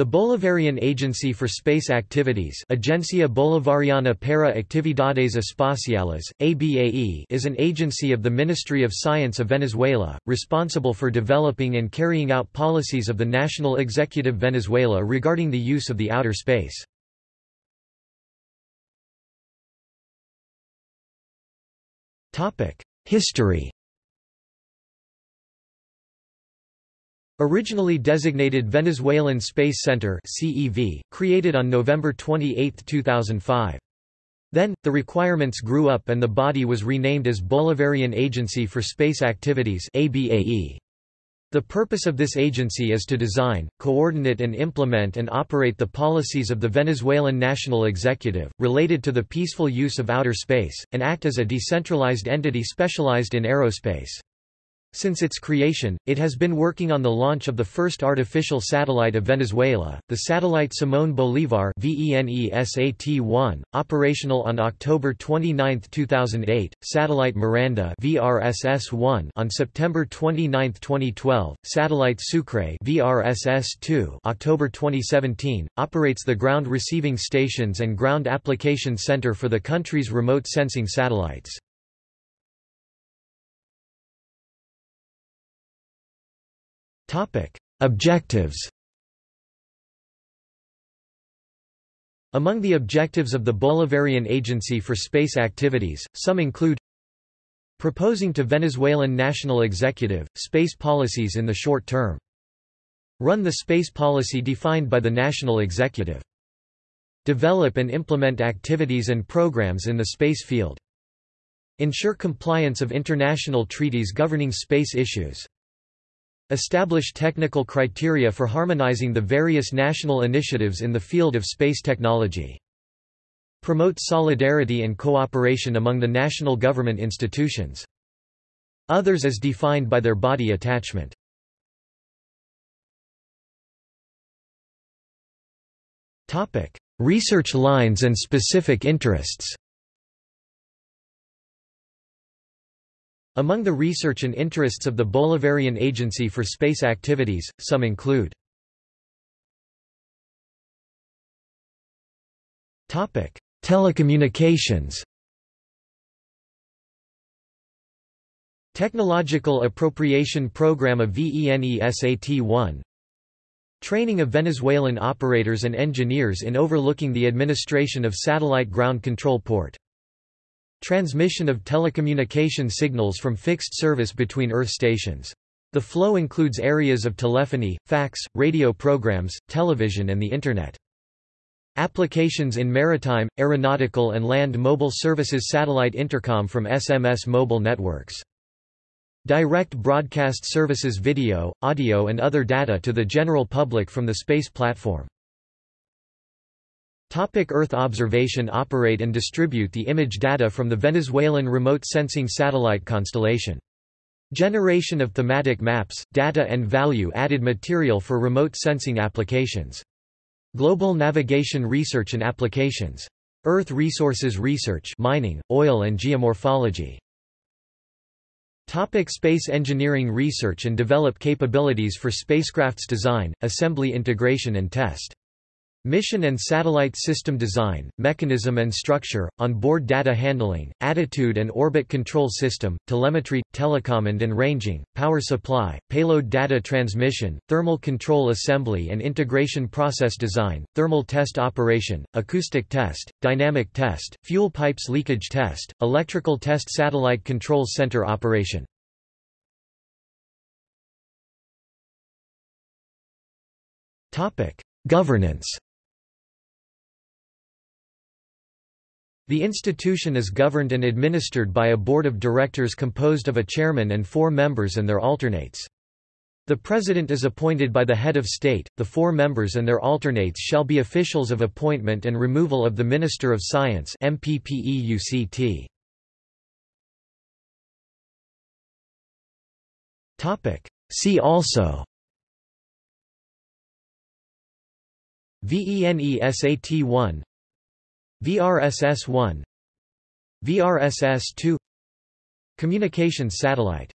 The Bolivarian Agency for Space Activities Agencia Bolivariana para Actividades Espaciales, ABAE is an agency of the Ministry of Science of Venezuela, responsible for developing and carrying out policies of the National Executive Venezuela regarding the use of the outer space. History Originally designated Venezuelan Space Center CEV, created on November 28, 2005. Then, the requirements grew up and the body was renamed as Bolivarian Agency for Space Activities ABAE. The purpose of this agency is to design, coordinate and implement and operate the policies of the Venezuelan National Executive, related to the peaceful use of outer space, and act as a decentralized entity specialized in aerospace. Since its creation, it has been working on the launch of the first artificial satellite of Venezuela, the satellite Simón Bolívar VENESAT-1, operational on October 29, 2008, satellite Miranda VRSS-1 on September 29, 2012, satellite Sucre VRSS-2 October 2017, operates the ground receiving stations and ground application center for the country's remote sensing satellites. Topic: Objectives. Among the objectives of the Bolivarian Agency for Space Activities, some include proposing to Venezuelan national executive, space policies in the short term. Run the space policy defined by the national executive. Develop and implement activities and programs in the space field. Ensure compliance of international treaties governing space issues. Establish technical criteria for harmonizing the various national initiatives in the field of space technology. Promote solidarity and cooperation among the national government institutions. Others as defined by their body attachment. Research lines and specific interests Among the research and interests of the Bolivarian Agency for Space Activities, some include Telecommunications. Technological Appropriation Program of VENESAT-1 Training of Venezuelan operators and engineers in overlooking the administration of satellite ground control port Transmission of telecommunication signals from fixed service between Earth stations. The flow includes areas of telephony, fax, radio programs, television and the Internet. Applications in maritime, aeronautical and land mobile services satellite intercom from SMS mobile networks. Direct broadcast services video, audio and other data to the general public from the space platform. Topic Earth observation Operate and distribute the image data from the Venezuelan remote sensing satellite constellation. Generation of thematic maps, data and value-added material for remote sensing applications. Global navigation research and applications. Earth resources research mining, oil and geomorphology. Topic space engineering Research and develop capabilities for spacecrafts design, assembly integration and test. Mission and satellite system design, mechanism and structure, on-board data handling, attitude and orbit control system, telemetry, telecommand and ranging, power supply, payload data transmission, thermal control assembly and integration process design, thermal test operation, acoustic test, dynamic test, fuel pipes leakage test, electrical test satellite control center operation. Governance The institution is governed and administered by a board of directors composed of a chairman and four members and their alternates. The president is appointed by the head of state, the four members and their alternates shall be officials of appointment and removal of the Minister of Science MPPEUCT. See also VENESAT-1 VRSS-1 VRSS-2 Communications satellite